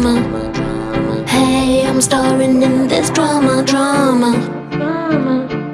drama. Hey, I'm starring in this drama, drama. drama.